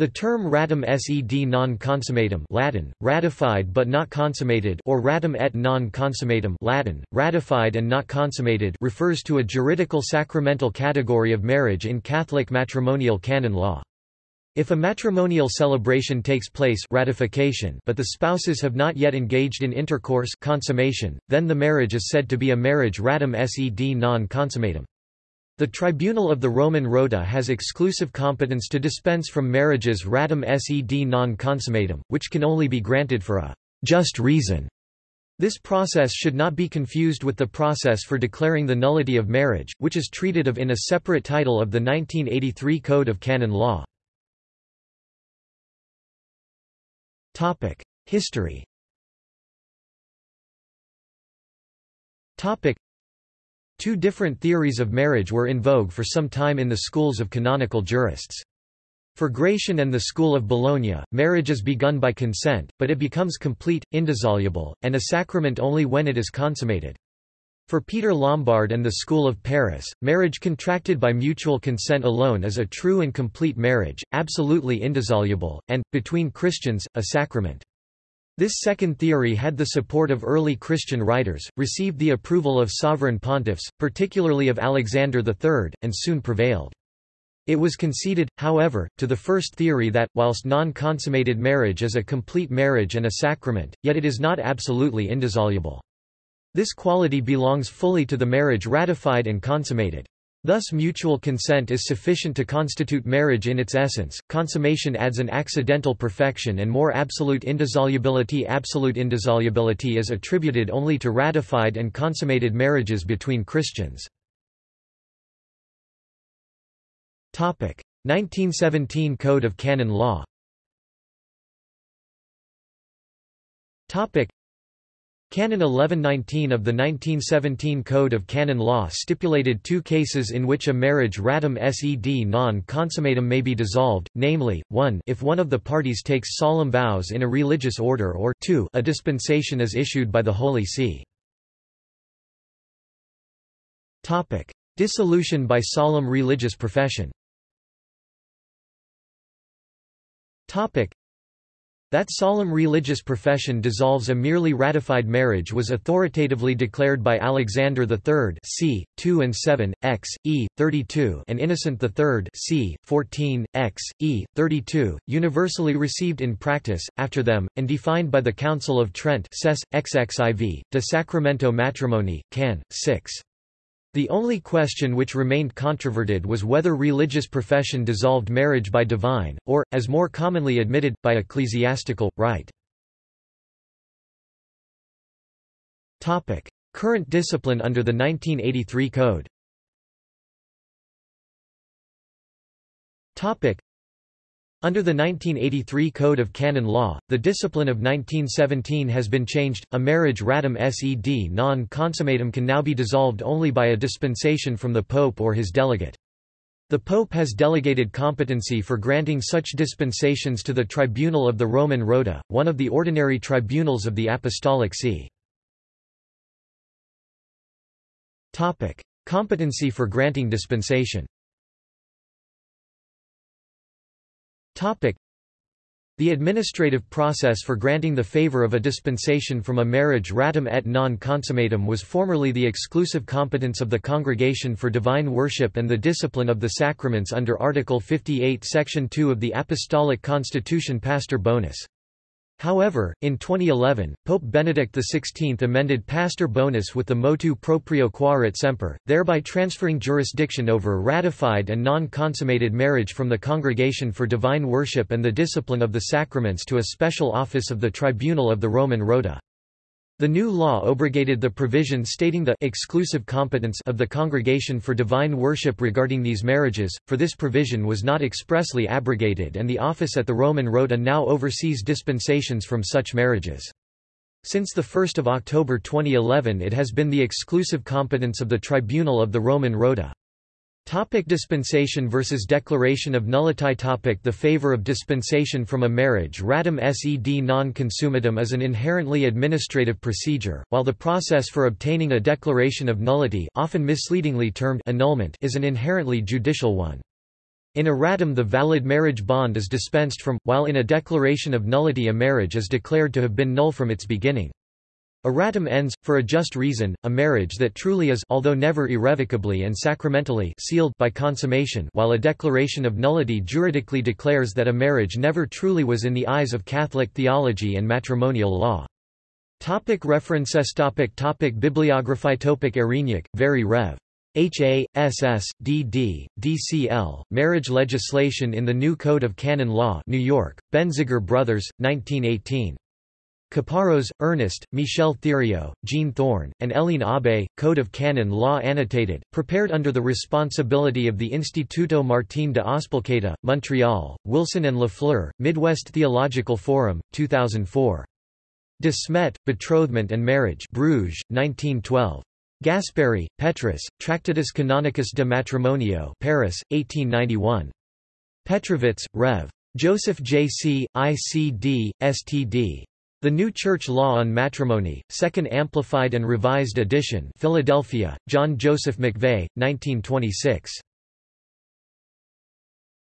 The term ratum sed non consummatum Latin, ratified but not consummated or ratum et non consummatum Latin, ratified and not consummated refers to a juridical sacramental category of marriage in Catholic matrimonial canon law. If a matrimonial celebration takes place ratification but the spouses have not yet engaged in intercourse consummation, then the marriage is said to be a marriage ratum sed non consummatum. The Tribunal of the Roman Rota has exclusive competence to dispense from marriages ratum sed non consummatum, which can only be granted for a just reason. This process should not be confused with the process for declaring the nullity of marriage, which is treated of in a separate title of the 1983 Code of Canon Law. History Two different theories of marriage were in vogue for some time in the schools of canonical jurists. For Gratian and the School of Bologna, marriage is begun by consent, but it becomes complete, indissoluble, and a sacrament only when it is consummated. For Peter Lombard and the School of Paris, marriage contracted by mutual consent alone is a true and complete marriage, absolutely indissoluble, and, between Christians, a sacrament. This second theory had the support of early Christian writers, received the approval of sovereign pontiffs, particularly of Alexander III, and soon prevailed. It was conceded, however, to the first theory that, whilst non-consummated marriage is a complete marriage and a sacrament, yet it is not absolutely indissoluble. This quality belongs fully to the marriage ratified and consummated. Thus mutual consent is sufficient to constitute marriage in its essence, consummation adds an accidental perfection and more absolute indissolubility. Absolute indissolubility is attributed only to ratified and consummated marriages between Christians. 1917 Code of Canon Law Canon 1119 of the 1917 Code of Canon Law stipulated two cases in which a marriage ratum sed non consummatum may be dissolved, namely, 1 if one of the parties takes solemn vows in a religious order or 2 a dispensation is issued by the Holy See. Dissolution by solemn religious profession that solemn religious profession dissolves a merely ratified marriage was authoritatively declared by Alexander III c. 2 and 7, x. e. 32 and Innocent III c. 14, x. e. 32, universally received in practice, after them, and defined by the Council of Trent Ses, XXIV, De Sacramento Matrimoni, Can. 6. The only question which remained controverted was whether religious profession dissolved marriage by divine, or, as more commonly admitted, by ecclesiastical, right. Current discipline under the 1983 Code under the 1983 Code of Canon Law, the discipline of 1917 has been changed. A marriage ratum sed non consummatum can now be dissolved only by a dispensation from the Pope or his delegate. The Pope has delegated competency for granting such dispensations to the Tribunal of the Roman Rota, one of the ordinary tribunals of the Apostolic See. Competency for granting dispensation the administrative process for granting the favor of a dispensation from a marriage ratum et non consummatum was formerly the exclusive competence of the Congregation for Divine Worship and the Discipline of the Sacraments under Article 58 Section 2 of the Apostolic Constitution Pastor Bonus. However, in 2011, Pope Benedict XVI amended Pastor Bonus with the motu proprio quaerit semper, thereby transferring jurisdiction over ratified and non-consummated marriage from the Congregation for Divine Worship and the Discipline of the Sacraments to a special office of the Tribunal of the Roman Rota. The new law abrogated the provision stating the exclusive competence of the Congregation for Divine Worship regarding these marriages, for this provision was not expressly abrogated and the office at the Roman Rota now oversees dispensations from such marriages. Since 1 October 2011 it has been the exclusive competence of the Tribunal of the Roman Rota. Topic dispensation versus declaration of nullity topic The favor of dispensation from a marriage ratum sed non consummatum is an inherently administrative procedure, while the process for obtaining a declaration of nullity often misleadingly termed annulment is an inherently judicial one. In erratum the valid marriage bond is dispensed from, while in a declaration of nullity a marriage is declared to have been null from its beginning. Erratum ends, for a just reason, a marriage that truly is although never irrevocably and sacramentally sealed by consummation while a declaration of nullity juridically declares that a marriage never truly was in the eyes of Catholic theology and matrimonial law. Topic references topic topic Bibliography topic Ayrinhac, very Rev. H.A., S.S., D.D., D.C.L., Marriage Legislation in the New Code of Canon Law New York, Benziger Brothers, 1918. Caparros, Ernest, Michel Thériault, Jean Thorne, and Hélène Aubé, Code of Canon Law Annotated, prepared under the responsibility of the Instituto Martín de Azpilcueta, Montreal, Wilson and Lafleur, Midwest Theological Forum, 2004. De Smet, Betrothment and Marriage Bruges, 1912. Gasparri, Petrus, Tractatus Canonicus de Matrimonio Paris, 1891. Petrovits, Rev. Joseph J. C., ICD, STD. The New Church Law on Matrimony, Second Amplified and Revised Edition Philadelphia, John Joseph McVey, 1926.